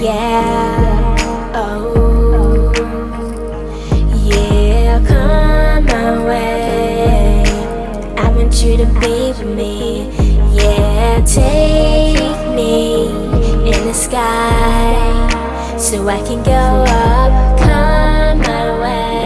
Yeah, oh, yeah, come my way. I want you to be with me. Yeah, take me in the sky so I can go up. Come my way.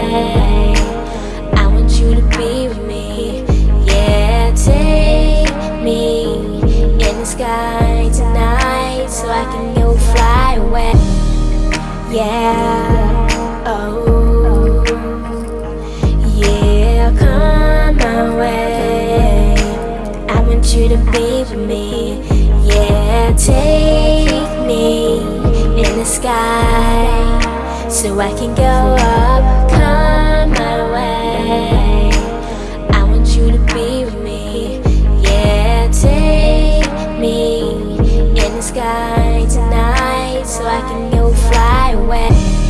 Yeah, oh, yeah, come my way. I want you to be with me. Yeah, take me in the sky so I can go up. Come my way. I want you to be with me. Yeah, take me in the sky tonight so I can go fly away.